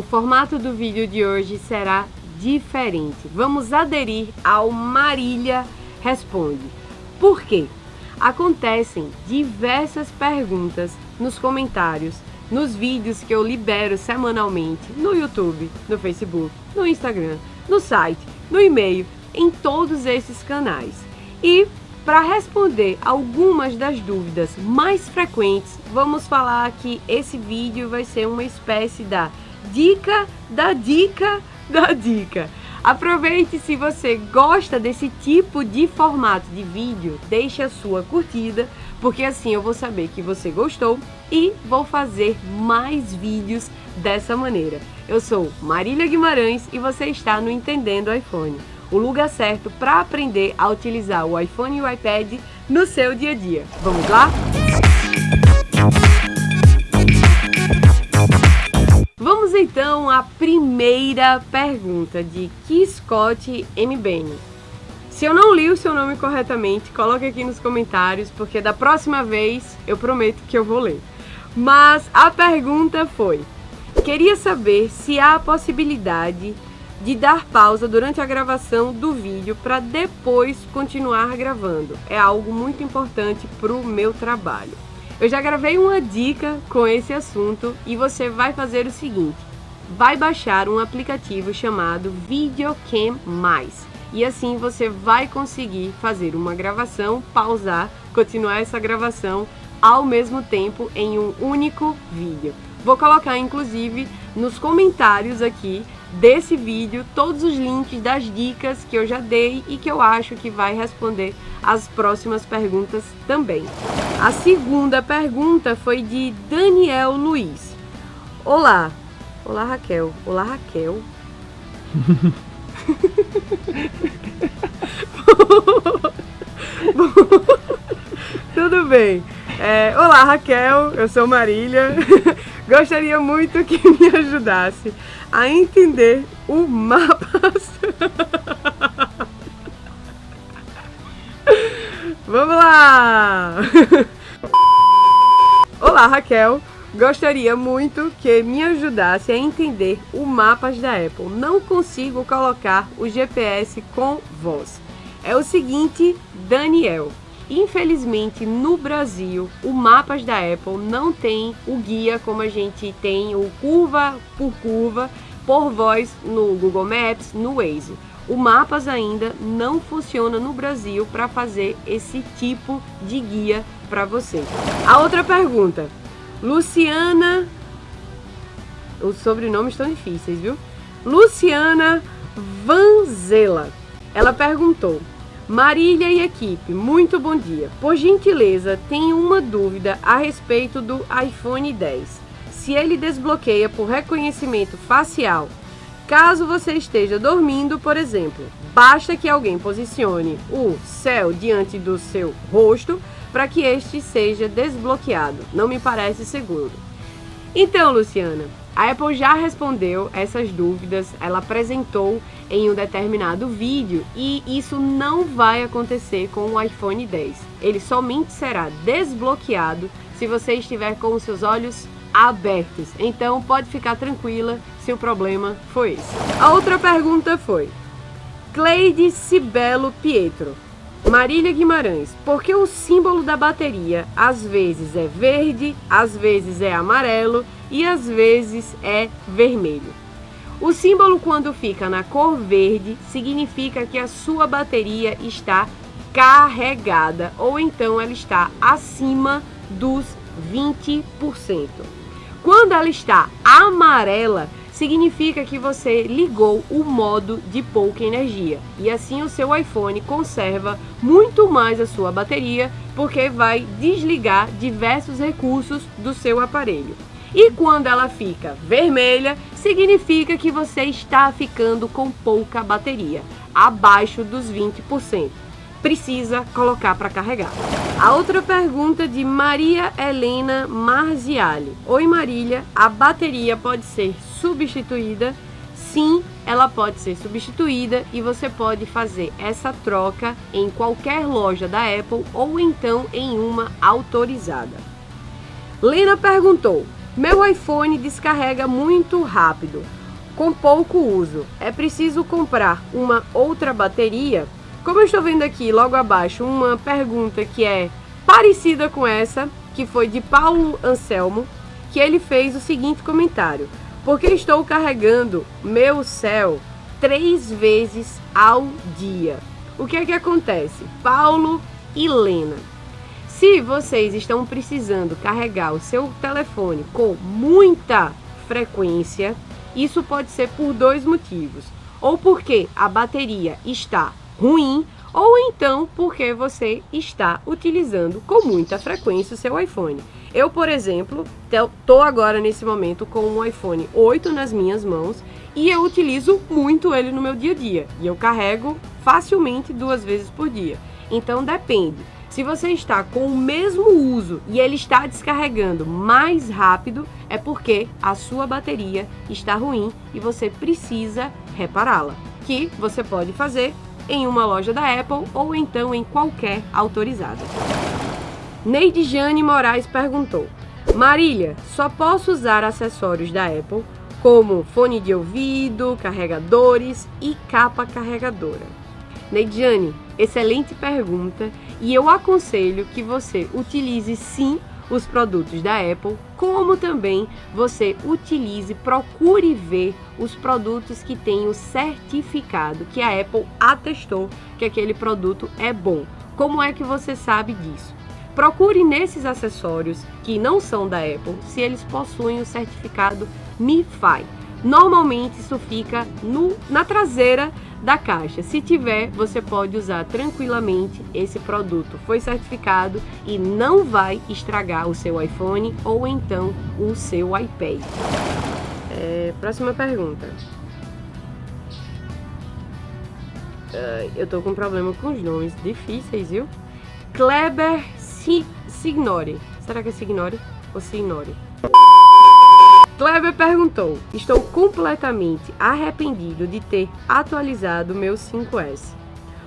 o formato do vídeo de hoje será diferente. Vamos aderir ao Marília Responde. Por quê? Acontecem diversas perguntas nos comentários, nos vídeos que eu libero semanalmente no YouTube, no Facebook, no Instagram, no site, no e-mail, em todos esses canais. E para responder algumas das dúvidas mais frequentes, vamos falar que esse vídeo vai ser uma espécie da dica da dica da dica. Aproveite se você gosta desse tipo de formato de vídeo, deixe a sua curtida, porque assim eu vou saber que você gostou e vou fazer mais vídeos dessa maneira. Eu sou Marília Guimarães e você está no Entendendo iPhone o lugar certo para aprender a utilizar o iPhone e o iPad no seu dia a dia. Vamos lá? À primeira pergunta de Scott MBN. Se eu não li o seu nome corretamente, coloque aqui nos comentários, porque da próxima vez eu prometo que eu vou ler. Mas a pergunta foi: queria saber se há a possibilidade de dar pausa durante a gravação do vídeo para depois continuar gravando. É algo muito importante para o meu trabalho. Eu já gravei uma dica com esse assunto e você vai fazer o seguinte: vai baixar um aplicativo chamado Videocam Mais. E assim você vai conseguir fazer uma gravação, pausar, continuar essa gravação ao mesmo tempo em um único vídeo. Vou colocar inclusive nos comentários aqui desse vídeo todos os links das dicas que eu já dei e que eu acho que vai responder as próximas perguntas também. A segunda pergunta foi de Daniel Luiz. Olá. Olá, Raquel. Olá, Raquel. Tudo bem. É, olá, Raquel. Eu sou Marília. Gostaria muito que me ajudasse a entender o mapa. Vamos lá! Olá, Raquel. Gostaria muito que me ajudasse a entender o mapas da Apple. Não consigo colocar o GPS com voz. É o seguinte, Daniel. Infelizmente, no Brasil, o Mapas da Apple não tem o guia como a gente tem o curva por curva por voz no Google Maps, no Waze. O Mapas ainda não funciona no Brasil para fazer esse tipo de guia para você. A outra pergunta, Luciana, os sobrenomes estão difíceis, viu? Luciana Vanzela. Ela perguntou: Marília e equipe, muito bom dia. Por gentileza, tenho uma dúvida a respeito do iPhone 10. Se ele desbloqueia por reconhecimento facial, caso você esteja dormindo, por exemplo, basta que alguém posicione o céu diante do seu rosto para que este seja desbloqueado. Não me parece seguro. Então, Luciana, a Apple já respondeu essas dúvidas, ela apresentou em um determinado vídeo e isso não vai acontecer com o iPhone 10. Ele somente será desbloqueado se você estiver com os seus olhos abertos. Então pode ficar tranquila se o problema foi esse. A outra pergunta foi: Cleide Cibelo Pietro. Marília Guimarães, porque o símbolo da bateria às vezes é verde, às vezes é amarelo e às vezes é vermelho. O símbolo quando fica na cor verde significa que a sua bateria está carregada ou então ela está acima dos 20%. Quando ela está amarela, significa que você ligou o modo de pouca energia e assim o seu iPhone conserva muito mais a sua bateria porque vai desligar diversos recursos do seu aparelho. E quando ela fica vermelha, significa que você está ficando com pouca bateria, abaixo dos 20%. Precisa colocar para carregar. A outra pergunta de Maria Helena Marziali. Oi Marília, a bateria pode ser substituída? Sim, ela pode ser substituída e você pode fazer essa troca em qualquer loja da Apple ou então em uma autorizada. Lena perguntou: Meu iPhone descarrega muito rápido, com pouco uso. É preciso comprar uma outra bateria? Como eu estou vendo aqui logo abaixo uma pergunta que é parecida com essa, que foi de Paulo Anselmo, que ele fez o seguinte comentário: Porque estou carregando meu céu três vezes ao dia. O que é que acontece? Paulo e Lena. Se vocês estão precisando carregar o seu telefone com muita frequência, isso pode ser por dois motivos. Ou porque a bateria está ruim, ou então porque você está utilizando com muita frequência o seu iPhone. Eu, por exemplo, estou agora nesse momento com um iPhone 8 nas minhas mãos e eu utilizo muito ele no meu dia a dia. E eu carrego facilmente duas vezes por dia. Então depende. Se você está com o mesmo uso e ele está descarregando mais rápido, é porque a sua bateria está ruim e você precisa repará-la. Que você pode fazer em uma loja da Apple ou então em qualquer autorizada. Neide Jane Moraes perguntou: Marília, só posso usar acessórios da Apple como fone de ouvido, carregadores e capa carregadora? Neidiane, excelente pergunta e eu aconselho que você utilize sim os produtos da Apple, como também você utilize, procure ver os produtos que têm o certificado que a Apple atestou que aquele produto é bom. Como é que você sabe disso? Procure nesses acessórios que não são da Apple se eles possuem o certificado MiFi. Normalmente isso fica no, na traseira da caixa. Se tiver, você pode usar tranquilamente esse produto. Foi certificado e não vai estragar o seu iPhone ou então o seu iPad. É, próxima pergunta. Uh, eu tô com problema com os nomes difíceis, viu? Kleber Signore. Será que é Signore ou Signore? Kleber perguntou: Estou completamente arrependido de ter atualizado meu 5S.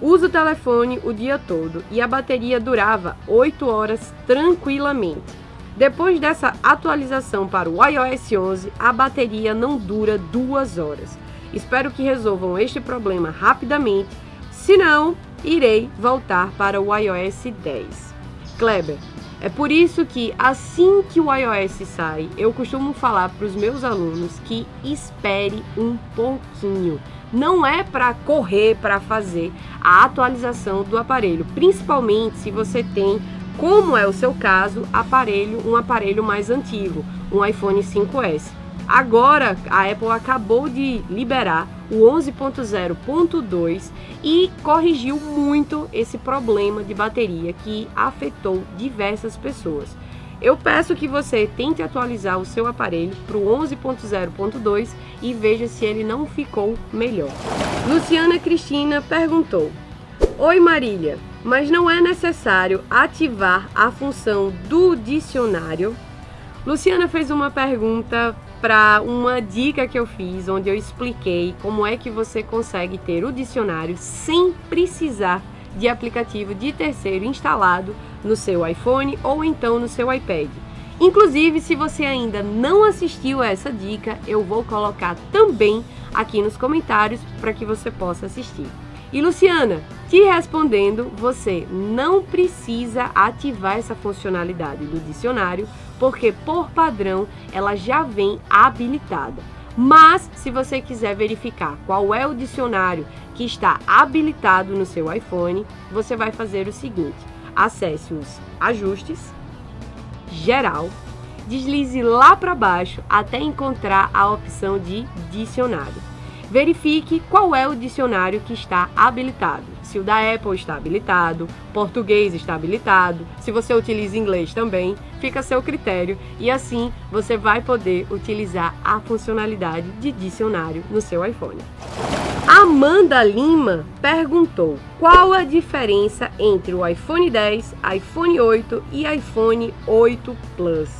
Uso o telefone o dia todo e a bateria durava 8 horas tranquilamente. Depois dessa atualização para o iOS 11, a bateria não dura 2 horas. Espero que resolvam este problema rapidamente, senão irei voltar para o iOS 10. Kleber, é por isso que assim que o iOS sai, eu costumo falar para os meus alunos que espere um pouquinho. Não é para correr para fazer a atualização do aparelho, principalmente se você tem, como é o seu caso, aparelho, um aparelho mais antigo, um iPhone 5S. Agora a Apple acabou de liberar o 11.0.2 e corrigiu muito esse problema de bateria que afetou diversas pessoas. Eu peço que você tente atualizar o seu aparelho para o 11.0.2 e veja se ele não ficou melhor. Luciana Cristina perguntou: Oi Marília, mas não é necessário ativar a função do dicionário? Luciana fez uma pergunta para uma dica que eu fiz, onde eu expliquei como é que você consegue ter o dicionário sem precisar de aplicativo de terceiro instalado no seu iPhone ou então no seu iPad. Inclusive, se você ainda não assistiu a essa dica, eu vou colocar também aqui nos comentários para que você possa assistir. E Luciana, te respondendo, você não precisa ativar essa funcionalidade do dicionário, porque por padrão ela já vem habilitada. Mas se você quiser verificar qual é o dicionário que está habilitado no seu iPhone, você vai fazer o seguinte: acesse os ajustes, geral, deslize lá para baixo até encontrar a opção de dicionário. Verifique qual é o dicionário que está habilitado. Se o da Apple está habilitado, português está habilitado, se você utiliza inglês também, fica a seu critério e assim você vai poder utilizar a funcionalidade de dicionário no seu iPhone. Amanda Lima perguntou qual a diferença entre o iPhone 10, iPhone 8 e iPhone 8 Plus.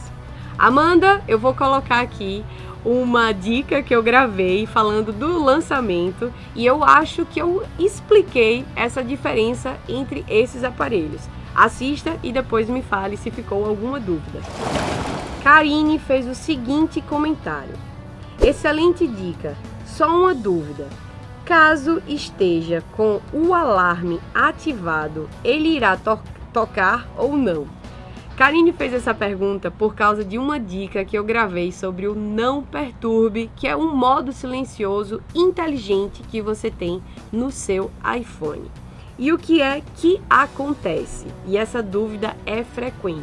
Amanda, eu vou colocar aqui uma dica que eu gravei falando do lançamento e eu acho que eu expliquei essa diferença entre esses aparelhos. Assista e depois me fale se ficou alguma dúvida. Karine fez o seguinte comentário. Excelente dica. Só uma dúvida. Caso esteja com o alarme ativado, ele irá to tocar ou não? Karine fez essa pergunta por causa de uma dica que eu gravei sobre o Não Perturbe, que é um modo silencioso inteligente que você tem no seu iPhone. E o que é que acontece? E essa dúvida é frequente.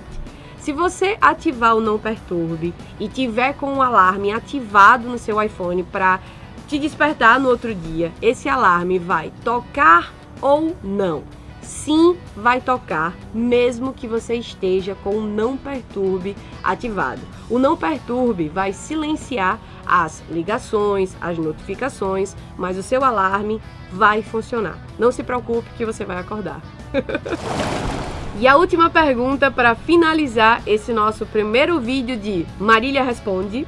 Se você ativar o Não Perturbe e tiver com o alarme ativado no seu iPhone para te despertar no outro dia, esse alarme vai tocar ou não? Sim vai tocar, mesmo que você esteja com o não perturbe ativado. O não perturbe vai silenciar as ligações, as notificações, mas o seu alarme vai funcionar. Não se preocupe que você vai acordar. e a última pergunta para finalizar esse nosso primeiro vídeo de Marília Responde,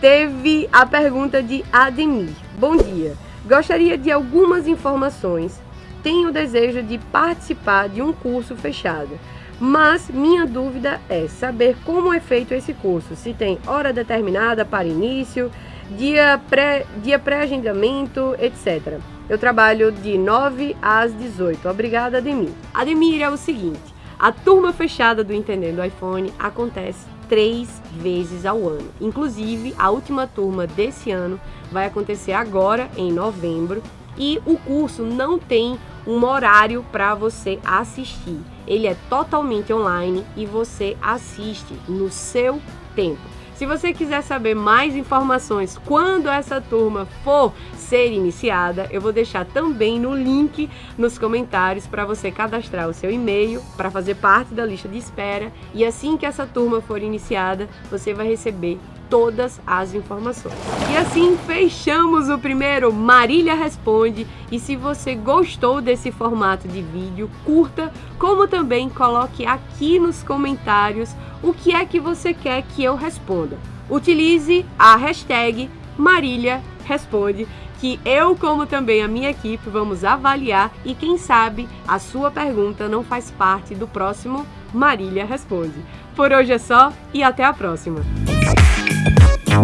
teve a pergunta de Ademir. Bom dia, gostaria de algumas informações tenho o desejo de participar de um curso fechado. Mas minha dúvida é saber como é feito esse curso, se tem hora determinada para início, dia pré-agendamento, dia pré etc. Eu trabalho de 9 às 18. Obrigada, Ademir. Ademir, é o seguinte, a turma fechada do Entendendo iPhone acontece três vezes ao ano. Inclusive, a última turma desse ano vai acontecer agora, em novembro, e o curso não tem um horário para você assistir. Ele é totalmente online e você assiste no seu tempo. Se você quiser saber mais informações quando essa turma for ser iniciada, eu vou deixar também no link nos comentários para você cadastrar o seu e-mail para fazer parte da lista de espera e assim que essa turma for iniciada, você vai receber todas as informações. E assim fechamos o primeiro Marília Responde. E se você gostou desse formato de vídeo, curta, como também coloque aqui nos comentários o que é que você quer que eu responda. Utilize a hashtag Marília Responde, que eu, como também a minha equipe, vamos avaliar e quem sabe a sua pergunta não faz parte do próximo Marília Responde. Por hoje é só e até a próxima!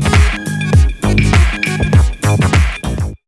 Bye.